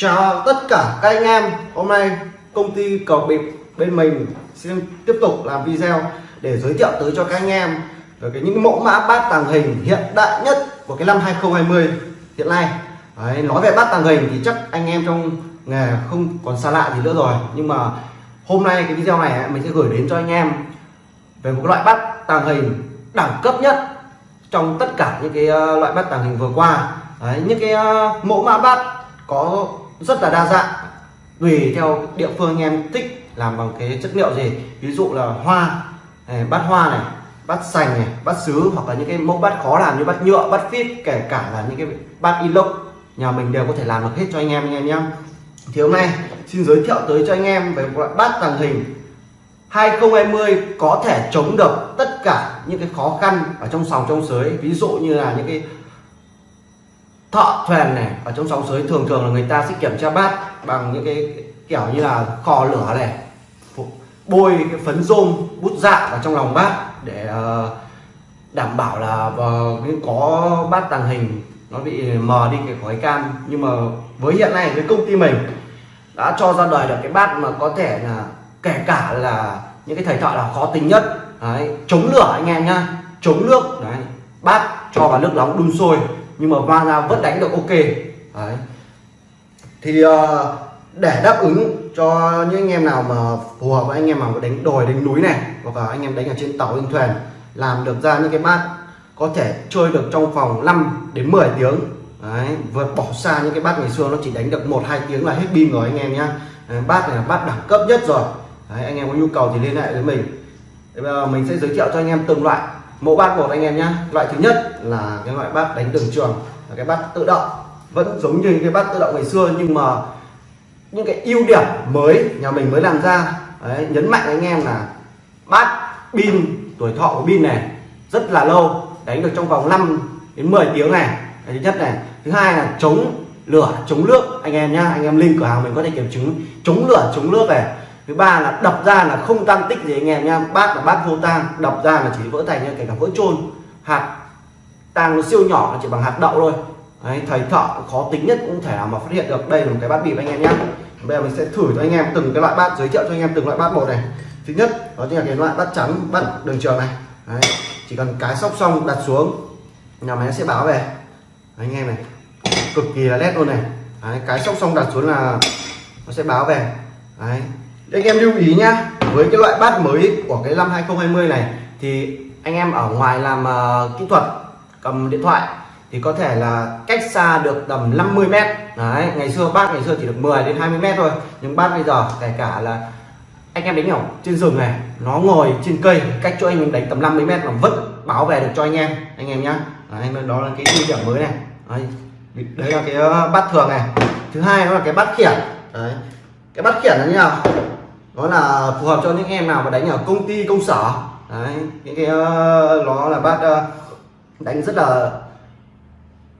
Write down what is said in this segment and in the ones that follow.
Chào tất cả các anh em. Hôm nay công ty cầu bịp bên mình xin tiếp tục làm video để giới thiệu tới cho các anh em về cái những mẫu mã bát tàng hình hiện đại nhất của cái năm 2020 hiện nay. Đấy, nói về bát tàng hình thì chắc anh em trong nghề không còn xa lạ gì nữa rồi. Nhưng mà hôm nay cái video này mình sẽ gửi đến cho anh em về một loại bát tàng hình đẳng cấp nhất trong tất cả những cái ờ, loại bát tàng hình vừa qua. Đấy, những cái ờ, mẫu mã bát có rất là đa dạng. Tùy theo địa phương anh em thích làm bằng cái chất liệu gì. Ví dụ là hoa này, bát hoa này bát sành này bát sứ hoặc là những cái mẫu bát khó làm như bát nhựa bát phít kể cả là những cái bát inox nhà mình đều có thể làm được hết cho anh em anh em nhé. Thì hôm nay xin giới thiệu tới cho anh em về một loại bát tàng hình 2020 có thể chống được tất cả những cái khó khăn ở trong sòng trong sới. Ví dụ như là những cái thợ thuyền này ở trong sóng sới thường thường là người ta sẽ kiểm tra bát bằng những cái kiểu như là kho lửa này. Bôi cái phấn rôm bút dạ vào trong lòng bát để ờ, đảm bảo là có bát tàng hình nó bị mờ đi cái khói cam. Nhưng mà với hiện nay với công ty mình đã cho ra đời được cái bát mà có thể là kể cả là những cái thầy thợ là khó tính nhất. Đấy, chống lửa anh em nhá chống nước đấy bát cho vào nước nóng đun sôi nhưng mà va ra vẫn đánh được ok. Đấy. Thì uh, để đáp ứng cho những anh em nào mà phù hợp với anh em mà đánh đồi đánh núi này hoặc là anh em đánh ở trên tàu trên thuyền làm được ra những cái bát có thể chơi được trong vòng 5 đến 10 tiếng. Đấy vượt bỏ xa những cái bát ngày xưa nó chỉ đánh được một hai tiếng là hết pin rồi anh em nhá. Bát này là bát đẳng cấp nhất rồi. Đấy, anh em có nhu cầu thì liên hệ với mình. Bây giờ mình sẽ giới thiệu cho anh em từng loại mẫu bát một anh em nhé loại thứ nhất là cái loại bát đánh đường trường là cái bát tự động. Vẫn giống như cái bát tự động ngày xưa nhưng mà những cái ưu điểm mới nhà mình mới làm ra. Đấy, nhấn mạnh anh em là bát pin tuổi thọ của pin này rất là lâu đánh được trong vòng 5 đến 10 tiếng này. Cái thứ nhất này. Thứ hai là chống lửa chống nước. Anh em nhá anh em link cửa hàng mình có thể kiểm chứng. Chống lửa chống nước này thứ ba là đập ra là không tan tích gì anh em nha bát là bát vô tan đập ra là chỉ vỡ thành như kể cả vỡ trôn hạt tang nó siêu nhỏ nó chỉ bằng hạt đậu thôi. Đấy, thầy thợ khó tính nhất cũng thể nào mà phát hiện được. Đây là một cái bát bịp anh em nhé bây giờ mình sẽ thử cho anh em từng cái loại bát giới thiệu cho anh em từng loại bát một này. Thứ nhất đó chính là cái loại bát trắng bát đường trường này. Đấy, chỉ cần cái sóc xong đặt xuống nhà máy sẽ báo về. Đấy, anh em này cực kỳ là nét luôn này. Đấy, cái sóc xong đặt xuống là nó sẽ báo về. Đấy, anh em lưu ý nhá với cái loại bát mới của cái năm 2020 này thì anh em ở ngoài làm uh, kỹ thuật cầm điện thoại thì có thể là cách xa được tầm 50 mét. Đấy ngày xưa bát ngày xưa chỉ được 10 đến 20 mét thôi nhưng bát bây giờ kể cả là anh em đánh ở trên rừng này nó ngồi trên cây cách cho anh em đánh tầm 50 mét mà vẫn bảo vệ được cho anh em anh em nhá. Đấy, đó là cái ưu điểm mới này. Đấy, đấy là cái ờ, bát thường này. Thứ hai đó là cái bát khiển. Đấy cái bát khiển là như nào? Nó là phù hợp cho những em nào mà đánh ở công ty công sở. Đấy những cái uh, nó là bát uh, ờ, đánh rất là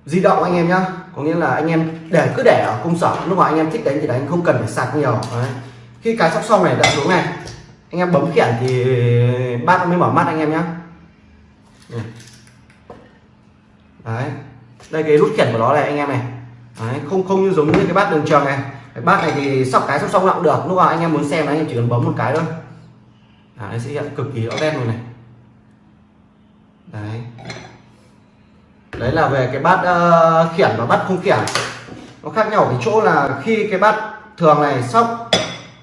di động anh em nhá. Có nghĩa là anh em để cứ để ở công sở. Lúc mà anh em thích đánh thì đánh không cần phải sạc nhiều. Đấy. khi cái sóc xong này đã xuống này. Anh em bấm khiển thì bát mới mở mắt anh em nhá. Đấy. Đây cái nút khiển của nó này anh em này. Đấy. không không như giống như cái bát đường trường này cái bát này thì sóc cái sóc xong cũng được lúc nào anh em muốn xem là anh em chỉ cần bấm một cái thôi. À, nó sẽ hiện cực kỳ rõ nét luôn này. Đấy. Đấy là về cái bát uh, khiển và bát không khiển. Nó khác nhau ở cái chỗ là khi cái bát thường này sóc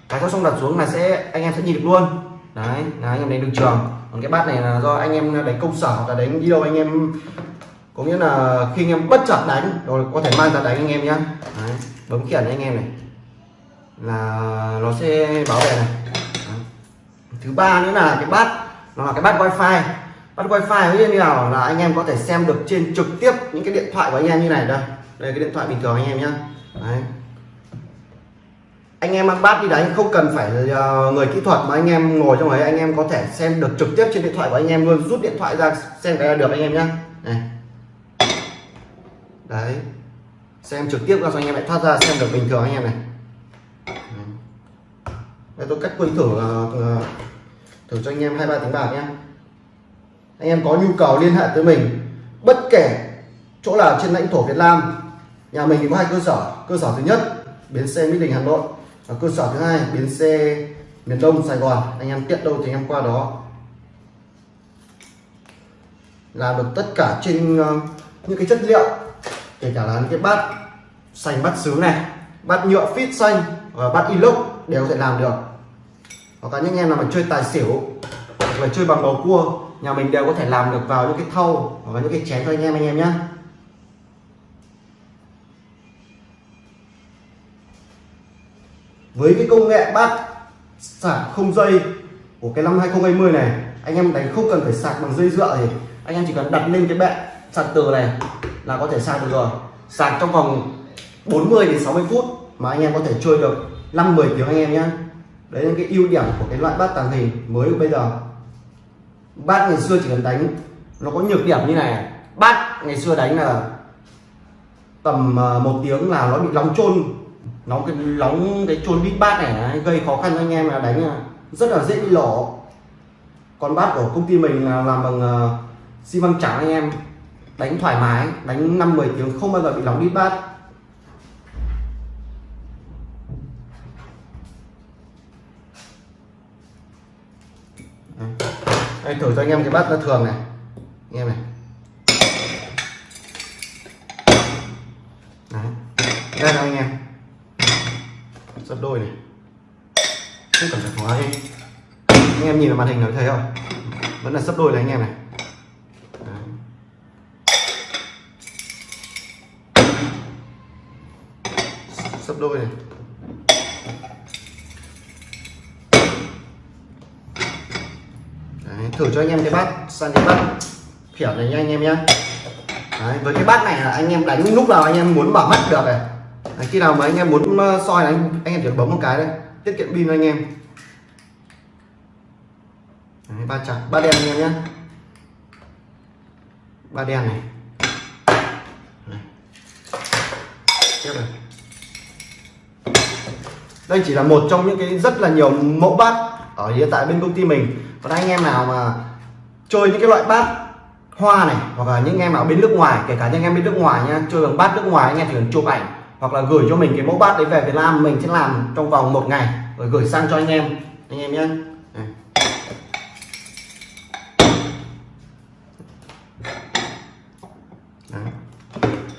cái sóc xong đặt xuống là sẽ anh em sẽ nhìn được luôn. Đấy là anh em đánh được trường. Còn cái bát này là do anh em đánh công sở hoặc là đánh đi đâu anh em có nghĩa là khi anh em bất chợt đánh rồi có thể mang ra đánh anh em nhé. bấm khiển anh em này là nó sẽ bảo vệ này. Thứ ba nữa là cái bát, nó là cái bát wifi. Bắt wifi như nào? Là anh em có thể xem được trên trực tiếp những cái điện thoại của anh em như này. Đây đây cái điện thoại bình thường anh em nhé Đấy. anh em mang bát đi đánh không cần phải ờ, người kỹ thuật mà anh em ngồi trong ấy, anh em có thể xem được trực tiếp trên điện thoại của anh em luôn. Rút điện thoại ra, xem cái là được anh em nhá. Này. Đấy. Xem trực tiếp ra cho anh em lại thoát ra, xem được bình thường anh em này đây, tôi cách quên thử thử cho anh em hai ba tiếng bạc nhé anh em có nhu cầu liên hệ tới mình, bất kể chỗ nào trên lãnh thổ Việt Nam, nhà mình thì có hai cơ sở. Cơ sở thứ nhất, bến xe mỹ đình, hà nội và cơ sở thứ hai, bến xe miền đông, sài gòn. Anh em tiện đâu thì anh em qua đó. Làm được tất cả trên ờ, những cái chất liệu, kể cả là những cái bát xanh, bát sứ này, bát nhựa fit xanh và bát inox đều có thể làm được hoặc là những em nào mà chơi tài xỉu, hoặc là chơi bằng bầu cua, nhà mình đều có thể làm được vào những cái thau hoặc là những cái chén cho anh em anh em nhé với cái công nghệ bát sạc không dây của cái năm 2020 này, anh em đánh không cần phải sạc bằng dây dựa thì anh em chỉ cần đặt lên cái bệ sạc từ này là có thể sạc được rồi. Sạc trong vòng 40 đến 60 phút mà anh em có thể chơi được 5 10 tiếng anh em nhé đấy là cái ưu điểm của cái loại bát tàng hình mới của bây giờ. Bát ngày xưa chỉ cần đánh, nó có nhược điểm như này. Bát ngày xưa đánh là tầm ờ, một tiếng là nó bị nóng trôn nóng cái nóng cái trôn bít bát này gây khó khăn cho anh em là đánh ờ, rất là dễ bị lổ còn bát của công ty mình là làm bằng ờ, xi măng trắng anh em. Đánh thoải mái, đánh năm 10 tiếng không bao giờ bị nóng bít bát. Đây, thử cho anh em cái bát nó thường này. Anh em này. Đấy. đây là anh em. Sắp đôi này. Không cần phải hóa đi. Anh em nhìn vào màn hình nó thấy không vẫn là sắp đôi này anh em này. Đấy. đôi này Đấy, thử cho anh em cái bát sang cái bát kiểu này nha anh em nhé Đấy, với cái bát này là anh em đánh lúc nào anh em muốn bảo mắt được này. Đấy, khi nào mà anh em muốn ờ, soi là anh, anh em chỉ bấm một cái đây tiết kiệm pin anh em. Đấy, ba chặt ba đen anh em nhé ba đen này. Đấy. tiếp này. Đây chỉ là một trong những cái rất là nhiều mẫu bát ở hiện tại bên công ty mình, còn anh em nào mà chơi những cái loại bát hoa này, hoặc là những em nào bên nước ngoài, kể cả những em bên nước ngoài nha, chơi bằng bát nước ngoài, anh em chỉ cần chụp ảnh, hoặc là gửi cho mình cái mẫu bát đấy về Việt Nam mình sẽ làm trong vòng một ngày, rồi gửi sang cho anh em anh em nhé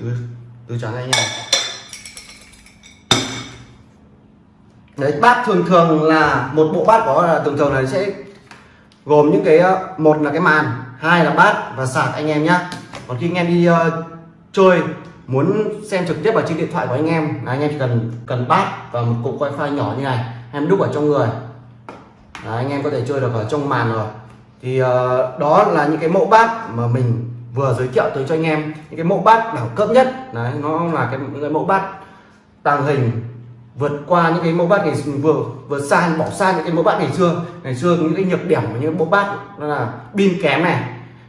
từ từ trắng anh em. Đấy bát thường thường là một bộ bát có thường thường là sẽ gồm những cái ờ, một là cái màn hai là bát và sạc anh em nhé còn khi anh em đi uh, chơi muốn xem trực tiếp vào trên điện thoại của anh em là anh em chỉ cần cần bát và một cục wifi nhỏ như này em đúc ở trong người. Đấy, anh em có thể chơi được ở trong màn rồi. Thì uh, đó là những cái mẫu bát mà mình vừa giới thiệu tới cho anh em. Những cái mẫu bát đẳng cấp nhất đấy nó là cái những cái mẫu bát tàng hình vượt qua những cái mẫu bát ngày vừa vừa xa bỏ xa những cái mẫu bát ngày xưa. Ngày xưa những cái nhược điểm của những mẫu bát đó là pin kém này.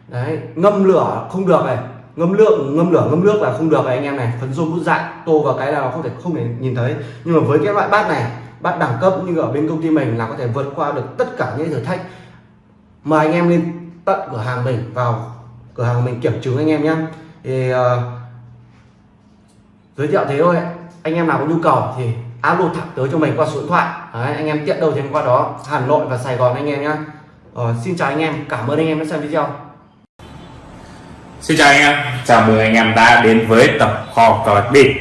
Đấy ngâm lửa không được này. Ngâm lượng ngâm lửa ngâm nước là không được này anh em này. Phấn rôm bút dại tô vào cái là nó không thể không thể nhìn thấy. Nhưng mà với cái loại bát này bát đẳng cấp như ở bên công ty mình là có thể vượt qua được tất cả những thử thách. Mời anh em lên tận cửa hàng mình vào cửa hàng mình kiểm chứng anh em nhé. Thì uh, giới thiệu thế thôi. Anh em nào có nhu cầu thì alo thẳng tới cho mình qua số điện thoại. Đấy, anh em tiện đâu thì qua đó. Hà Nội và Sài Gòn anh em nhé ờ, xin chào anh em. Cảm ơn anh em đã xem video. Xin chào anh em, chào mừng anh em đã đến với tập kho cờ bạc bịp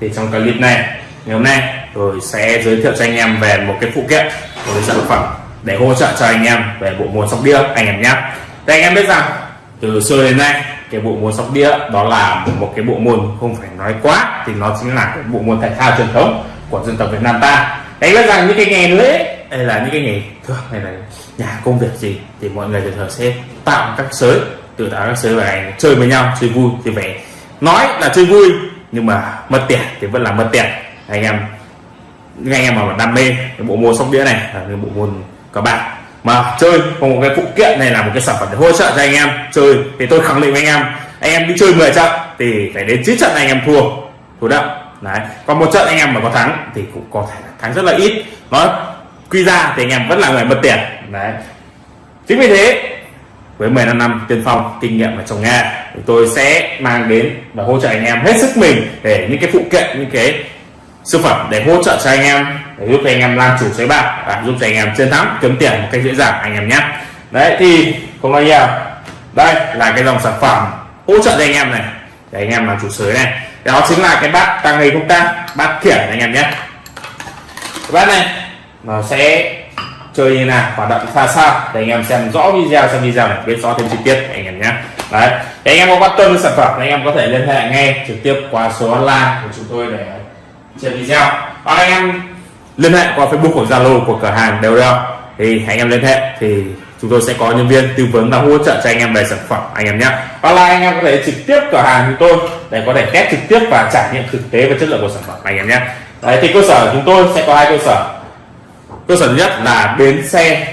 Thì trong clip này, ngày hôm nay tôi sẽ giới thiệu cho anh em về một cái phụ kiện một cái sản phẩm để hỗ trợ cho anh em về bộ môn sóc đĩa anh em nhé Thì anh em biết rằng từ xưa đến nay cái bộ môn sóc đĩa đó là một cái bộ môn không phải nói quá thì nó chính là cái bộ môn thể thao truyền thống của dân tộc Việt Nam ta. Đấy biết rằng những cái ngày lễ hay là những cái ngày thường hay là nhà công việc gì thì mọi người thường sẽ tạo các sới từ tạo các sới và chơi với nhau, chơi vui thì phải nói là chơi vui, nhưng mà mất tiền thì vẫn là mất tiền. Anh em anh em mà đam mê cái bộ môn sóc đĩa này là cái bộ môn các bạn mà chơi có một cái phụ kiện này là một cái sản phẩm để hỗ trợ cho anh em chơi. Thì tôi khẳng định với anh em anh em đi chơi 10 trận thì phải đến 9 trận anh em thua. Thua đậm đấy. Còn một trận anh em mà có thắng thì cũng có thể thắng rất là ít. Nó quy ra thì anh em vẫn là người mất tiền. Đấy. Chính vì thế, với 15 năm tiên phong, kinh nghiệm ở trong nghề tôi sẽ mang đến và hỗ trợ anh em hết sức mình để những cái phụ kiện, những cái sản phẩm để hỗ trợ cho anh em, để giúp anh em làm chủ sới bạc và giúp cho anh em chiến thắng, kiếm tiền một cách dễ dàng anh em nhé. Đấy, thì không nói nhiều. Đây là cái dòng sản phẩm hỗ trợ cho anh em này. Để anh em làm chủ sới này đó chính là cái bát tăng hình không tăng bát khiển anh em nhé cái bát này nó sẽ chơi như nào hoạt động ra sao để anh em xem rõ video xem video này biết rõ thêm chi tiết anh em nhé đấy để anh em có quan tâm đến sản phẩm anh em có thể liên hệ ngay trực tiếp qua số hotline của chúng tôi để trên video hoặc anh em liên hệ qua facebook hoặc zalo của cửa hàng đều Đeo thì anh em liên hệ thì chúng tôi sẽ có nhân viên tư vấn và hỗ trợ cho anh em về sản phẩm anh em nhé hoặc là anh em có thể trực tiếp cửa hàng chúng tôi để có thể test trực tiếp và trải nghiệm thực tế về chất lượng của sản phẩm anh em nhé. Đấy thì cơ sở của chúng tôi sẽ có hai cơ sở. Cơ sở thứ nhất là bến xe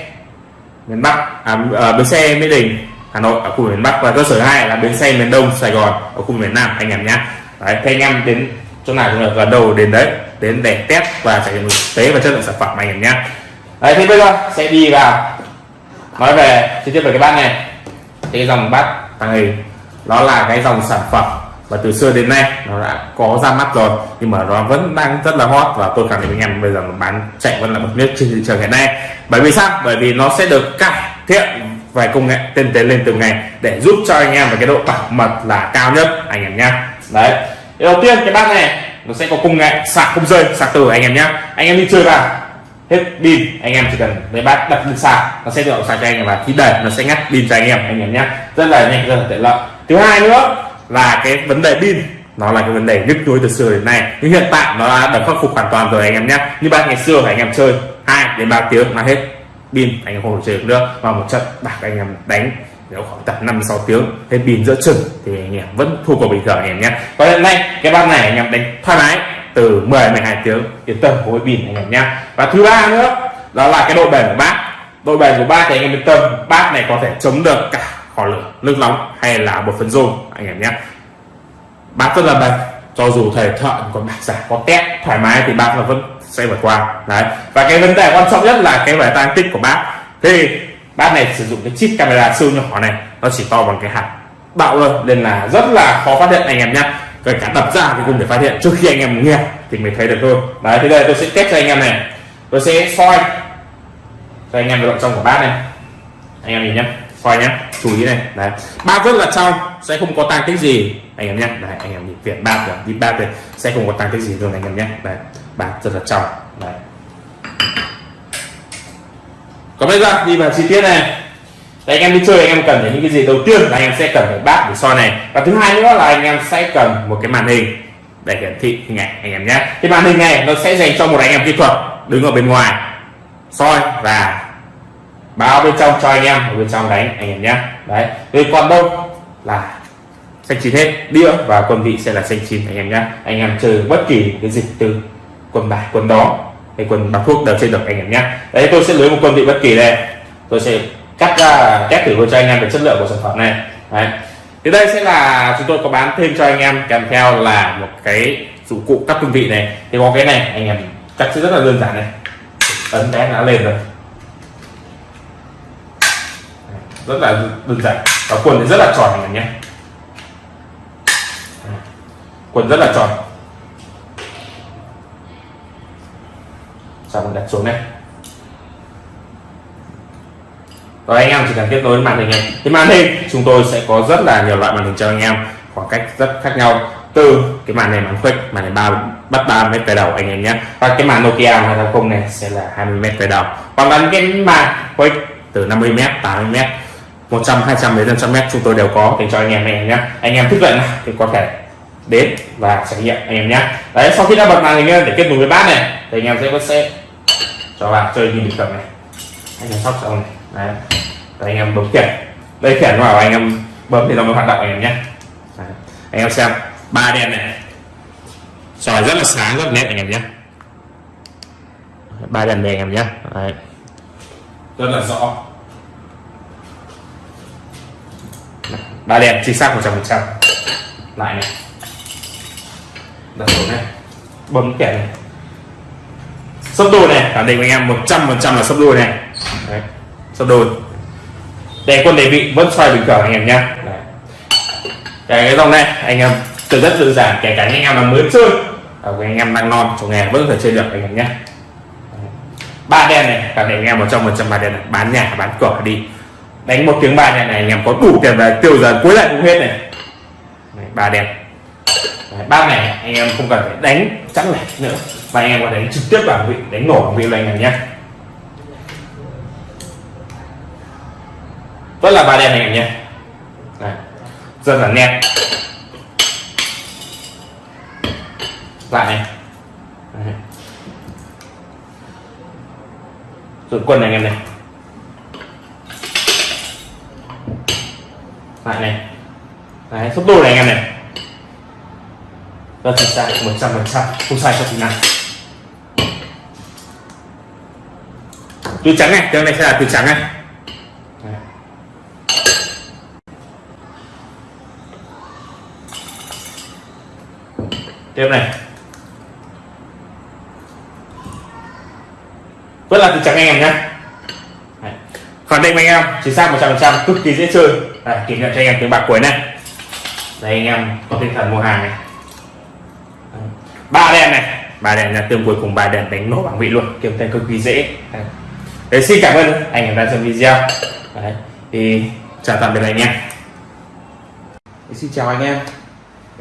miền Bắc à, à, bến xe Mỹ Đình Hà Nội ở khu miền Bắc. Và cơ sở hai là bến xe miền Đông Sài Gòn ở khu miền Nam anh em nhé. Đấy thì anh em đến chỗ nào cũng được gần đầu đến đấy đến để test và trải nghiệm thực tế và chất lượng sản phẩm anh em nhé. Đấy thì bây giờ sẽ đi vào nói về chi tiết về cái bát này. Thì cái dòng bát tàng hình nó là cái dòng sản phẩm và từ xưa đến nay, nó đã có ra mắt rồi. Nhưng mà nó vẫn đang rất là hot và tôi khẳng định với anh em, bây giờ nó bán chạy vẫn là bậc nhất trên thị trường hiện nay. Bởi vì sao? Bởi vì nó sẽ được cải thiện về công nghệ tiên tiến lên từng ngày để giúp cho anh em về cái độ bảo mật là cao nhất, anh em nhé đấy. Thì đầu tiên, cái bát này, nó sẽ có công nghệ sạc không rơi, sạc từ, anh em nhé anh em đi chơi vào, hết pin, anh em chỉ cần lấy bát đặt lên sạc, nó sẽ tự động sạc cho anh em và khi đầy nó sẽ ngắt pin cho anh em anh em nhé rất là nhanh, rất là tiện lợi. Thứ hai nữa là cái vấn đề pin. Nó là cái vấn đề nhức nhối từ xưa đến nay. Nhưng hiện tại nó đã được khắc phục hoàn toàn rồi anh em nhé. Như ba ngày xưa anh em chơi 2 đến 3 tiếng là hết pin, anh em không thể chơi được nữa. Và một trận bạc anh em đánh nếu khoảng tầm 5 6 tiếng, hết pin giữa chừng thì anh em vẫn thua cuộc bình thường anh em nhé. Còn hiện nay, cái bát này anh em đánh thoải mái từ 10 12 tiếng, yên tâm với pin anh em nhé. Và thứ ba nữa, đó là cái độ bền của bát độ bền của bát thì anh em yên tâm bát này có thể chống được cả kho lửa, nước nóng hay là một phần rôm, anh em nhé. Bác rất là bền, cho dù thầy thợ còn bạc giả, có tét, thoải mái thì bác vẫn sẽ vượt qua. Đấy, và cái vấn đề quan trọng nhất là cái vẻ tăng tích của bác thì bác này sử dụng cái chip camera siêu nhỏ này, nó chỉ to bằng cái hạt bạo thôi, nên là rất là khó phát hiện, anh em nhé. Kể cả đập ra thì cũng để phát hiện, trước khi anh em nghe thì mình thấy được thôi. Đấy, thế đây tôi sẽ test cho anh em này. Tôi sẽ soi cho anh em độ trong của bát này. Anh em nhìn nhé coi nhé chú ý này. Đấy. Ba rất là trong sẽ không có tăng tích gì. Anh em nhé đấy anh em nhìn viền ba rồi đi ba rồi sẽ không có tăng tích gì luôn anh em nhé đấy. Ba rất là trong đấy. Còn bây giờ đi vào chi tiết này. Đấy, anh em đi chơi anh em cần phải những cái gì đầu tiên là anh em sẽ cần phải bát để soi này. Và thứ hai nữa là anh em sẽ cần một cái màn hình để hiển thị hình ảnh anh em nhé cái màn hình này nó sẽ dành cho một anh em kỹ thuật đứng ở bên ngoài soi và báo bên trong cho anh em, ở bên trong đánh anh em nhé. Đấy về còn đâu là xanh chín hết, đĩa và quân vị sẽ là xanh chín anh em nhé. Anh em chơi bất kỳ cái dịch từ quần bài quần đó hay quần bạc thuốc đều chơi được anh em nhé. Đấy, tôi sẽ lấy một quân vị bất kỳ đây. Tôi sẽ cắt ra test thử cho anh em về chất lượng của sản phẩm này. Đấy, thì đây sẽ là chúng tôi có bán thêm cho anh em kèm theo là một cái dụng cụ cắt quân vị này. Thì có cái này anh em cắt sẽ rất là đơn giản này. Ấn cái đã lên rồi. Rất là đơn giản. Và quần thì rất là tròn này nhé quần rất là tròn. Xong mình đặt xuống này rồi anh em chỉ cần kết nối với màn hình này. Thì màn hình chúng tôi sẽ có rất là nhiều loại màn hình cho anh em. Khoảng cách rất khác nhau. Từ cái màn này màn khuếch, màn này ba, bắt 3 mét về đầu anh em nhé. Và cái màn Nokia 230 này sẽ là 20 mét về đầu. Còn là cái màn khuếch từ 50 mét 80 mét. 100 200 đến 500 mét chúng tôi đều có. Để cho anh em này nhé. Anh em thích vậy nào thì có thể đến và trải nghiệm, anh em nhé. Đấy, sau khi đã bật màn hình lên để kết nối với bát này, thì anh em sẽ có xe cho vào chơi như bình thường này. Anh em sóc xong này. Đấy. Anh em bấm khiển đây khiển vào anh em bấm thì nó mới hoạt động, anh em nhé. Đấy. anh em xem, ba đèn này. Sỏi rất là sáng, rất là nét, anh em nhé. Ba đèn này, anh em nhé. Đấy. rất là rõ. Ba đèn chính xác 100% lại này. Đặt xuống này. Bấm kẻ này. Sấp đôi này. Khẳng định với anh em 100% là sấp đôi này. Đấy. sấp đôi. Để quân đề vị vẫn xoay bình thường anh em nhé cái cái dòng này anh em từ rất đơn giản kể cả anh em là mới chơi. À, anh em đang non trong nghề vẫn có thể chơi được anh em nhé ba đen này cả anh em một trong một trăm ba đen này. Bán nhà bán cửa đi đánh một tiếng bài này này anh em có đủ tiền về tiêu dần cuối lại cũng hết này. Đấy, ba đẹp. Đấy, ba này anh em không cần phải đánh chắc lẻ nữa. Và anh em có đánh trực tiếp vào vị đánh nổ vào vị luôn anh em nhé. Rất là ba đen này anh em nhé. Rất là nét. Lại này. Đấy. rồi quân này anh em này. Lại này. Đấy, sốc đôi này anh em này. Rất chính xác một trăm phần trăm không sai cho tí nào túi trắng này cái này sẽ là túi trắng này. Đấy. tiếp này. Vẫn là túi trắng anh em nhé khẳng định anh em chính xác 100% cực kỳ dễ chơi. Đây, kiểm tra cho anh em tiếng bạc cuối này. Đây anh em có tinh thần mua hàng này. Ba đèn này. Ba đèn là tương cuối cùng ba đèn đánh nổ bảng vị luôn. Kiếm tiền cực kỳ dễ. Đấy. Đấy, xin cảm ơn anh em đã xem video. Đấy. thì chào tạm biệt anh em. Xin chào anh em.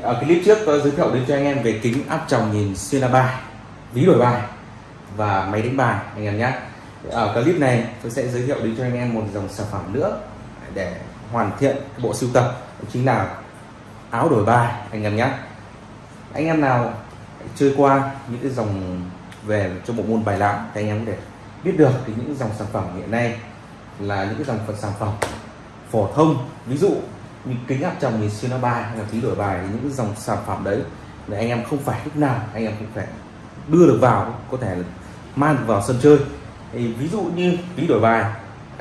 Ở clip trước tôi giới thiệu đến cho anh em về kính áp tròng nhìn xuyên la bài Ví đổi bài và máy đánh bài anh em nhé. Ở clip này tôi sẽ giới thiệu đến cho anh em một dòng sản phẩm nữa Để hoàn thiện bộ sưu tập, Đó chính là áo đổi bài, anh em nhé. Anh em nào chơi qua những cái dòng về cho bộ môn bài lãm thì anh em có thể biết được thì những dòng sản phẩm hiện nay là những cái dòng phần sản phẩm phổ thông. Ví dụ như kính áp tròng nhìn xuyên nó bài hay là phí đổi bài thì những cái dòng sản phẩm đấy để anh em không phải lúc nào anh em cũng phải đưa được vào, có thể là mang được vào sân chơi. Thì ví dụ như phí đổi bài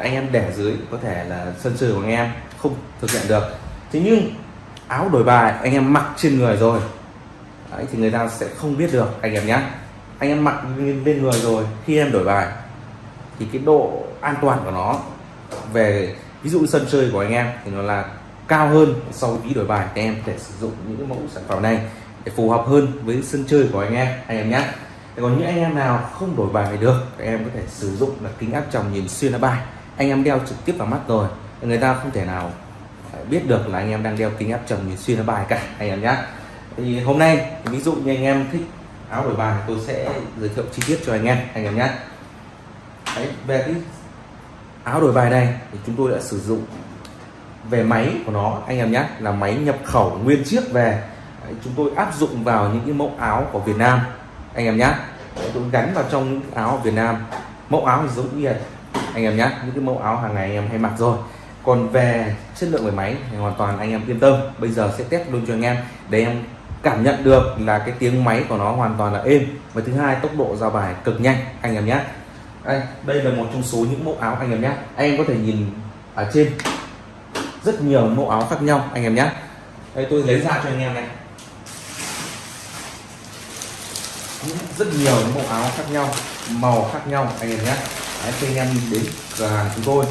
anh em để dưới có thể là sân chơi của anh em không thực hiện được. Thế nhưng áo đổi bài anh em mặc trên người rồi. Đấy, thì người ta sẽ không biết được anh em nhé anh em mặc lên người rồi khi em đổi bài thì cái độ an toàn của nó về ví dụ sân chơi của anh em thì nó là cao hơn so với đổi bài thì em có thể sử dụng những cái mẫu sản phẩm này để phù hợp hơn với sân chơi của anh em anh em nhé còn những anh em nào không đổi bài được thì em có thể sử dụng là kính áp tròng nhìn xuyên lá bài anh em đeo trực tiếp vào mắt rồi. Người ta không thể nào biết được là anh em đang đeo kính áp tròng nhìn xuyên nó bài cả anh em nhé thì hôm nay ví dụ như anh em thích áo đổi bài tôi sẽ giới thiệu chi tiết cho anh em anh em nhé Đấy, về cái áo đổi bài này thì chúng tôi đã sử dụng về máy của nó anh em nhé là máy nhập khẩu nguyên chiếc về. Đấy, chúng tôi áp dụng vào những cái mẫu áo của Việt Nam anh em nhé tôi gắn vào trong những áo Việt Nam. Mẫu áo thì giống như anh em nhé những cái mẫu áo hàng ngày anh em hay mặc rồi. Còn về chất lượng về máy thì hoàn toàn anh em yên tâm. Bây giờ sẽ test luôn cho anh em để em cảm nhận được là cái tiếng máy của nó hoàn toàn là êm. Và thứ hai tốc độ giao bài cực nhanh anh em nhé đây, đây là một trong số những mẫu áo anh em nhé anh em có thể nhìn ở trên. Rất nhiều mẫu áo khác nhau anh em nhé đây tôi lấy ra cho anh em này. Rất nhiều những mẫu áo khác nhau màu khác nhau anh em nhé Đấy, khi anh em đến cửa hàng chúng tôi.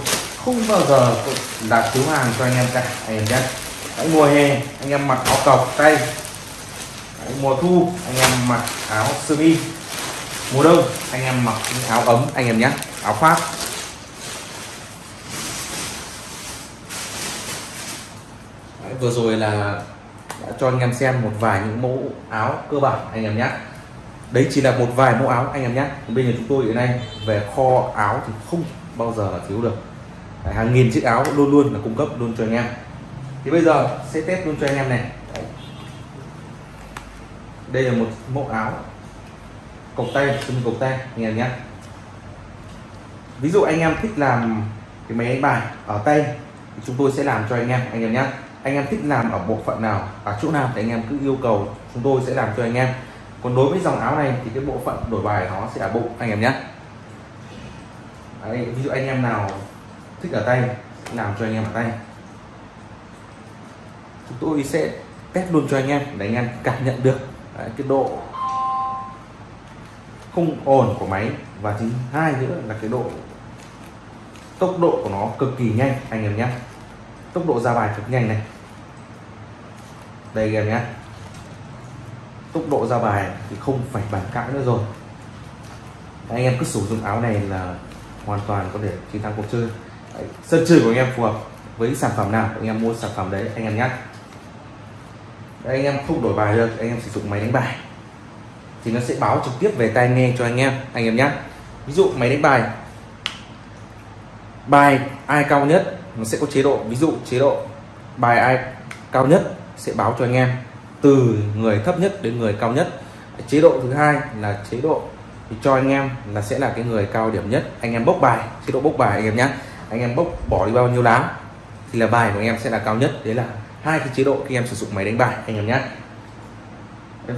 Không bao giờ đặt thiếu hàng cho anh em cả. Anh em nhé. Đấy, mùa hè anh em mặc áo cộc tay. Đấy, mùa thu anh em mặc áo sơ mi. Mùa đông anh em mặc áo ấm anh em nhé. Áo khoác. Đấy, vừa rồi là đã cho anh em xem một vài những mẫu áo cơ bản anh em nhé đấy chỉ là một vài mẫu áo anh em nhé. Bây giờ chúng tôi hiện nay về kho áo thì không bao giờ là thiếu được. Đấy, hàng nghìn chiếc áo luôn luôn là cung cấp luôn cho anh em. Thì bây giờ sẽ test luôn cho anh em này. Đấy. đây là một mẫu áo cộc tay xung cộc tay anh em nhé. Ví dụ anh em thích làm cái máy đánh bài ở tay thì chúng tôi sẽ làm cho anh em anh em nhé. Anh em thích làm ở bộ phận nào ở chỗ nào thì anh em cứ yêu cầu chúng tôi sẽ làm cho anh em còn đối với dòng áo này thì cái bộ phận đổi bài nó sẽ ở bụng anh em nhé. Đấy, ví dụ anh em nào thích ở tay làm cho anh em ở tay. Chúng tôi sẽ test luôn cho anh em để anh em cảm nhận được Đấy, cái độ không ồn của máy. Và thứ hai nữa là cái độ tốc độ của nó cực kỳ nhanh anh em nhé. Tốc độ ra bài cực nhanh này. Đây anh em nhé tốc độ ra bài thì không phải bàn cãi nữa rồi. Anh em cứ sử dụng áo này là hoàn toàn có thể chiến thắng cuộc chơi. Đấy, sân chơi của anh em phù hợp với sản phẩm nào anh em mua sản phẩm đấy anh em nhé Đấy, anh em không đổi bài được anh em sử dụng máy đánh bài. Thì nó sẽ báo trực tiếp về tai nghe cho anh em anh em nhé ví dụ máy đánh bài. Bài ai cao nhất nó sẽ có chế độ. Ví dụ chế độ bài ai cao nhất sẽ báo cho anh em từ người thấp nhất đến người cao nhất. Chế độ thứ hai là chế độ cho anh em là sẽ là cái người cao điểm nhất. Anh em bốc bài chế độ bốc bài anh em nhé anh em bốc bỏ đi bao nhiêu lá thì là bài của anh em sẽ là cao nhất. Đấy là hai cái chế độ khi em sử dụng máy đánh bài anh em nhé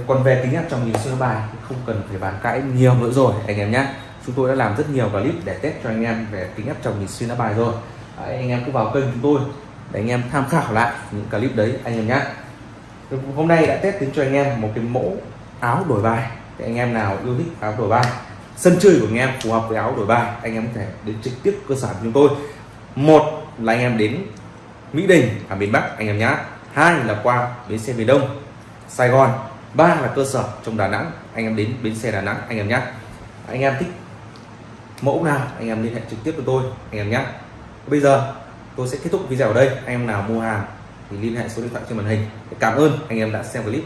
còn về tính áp trong nhìn xuyên bài thì không cần phải bàn cãi nhiều nữa rồi anh em nhé chúng tôi đã làm rất nhiều clip để test cho anh em về tính áp tròng nhìn xuyên bài rồi. Đấy, anh em cứ vào kênh chúng tôi để anh em tham khảo lại những clip đấy anh em nhé hôm nay đã test đến cho anh em một cái mẫu áo đổi bài để anh em nào yêu thích áo đổi bài sân chơi của anh em phù hợp với áo đổi bài anh em có thể đến trực tiếp cơ sở của chúng tôi một là anh em đến Mỹ Đình ở miền Bắc anh em nhé hai là qua bến xe miền Đông Sài Gòn ba là cơ sở trong Đà Nẵng anh em đến bến xe Đà Nẵng anh em nhé anh em thích mẫu nào anh em liên hệ trực tiếp với tôi anh em nhé bây giờ tôi sẽ kết thúc video ở đây anh em nào mua hàng thì liên hệ số điện thoại trên màn hình. Cảm ơn anh em đã xem clip.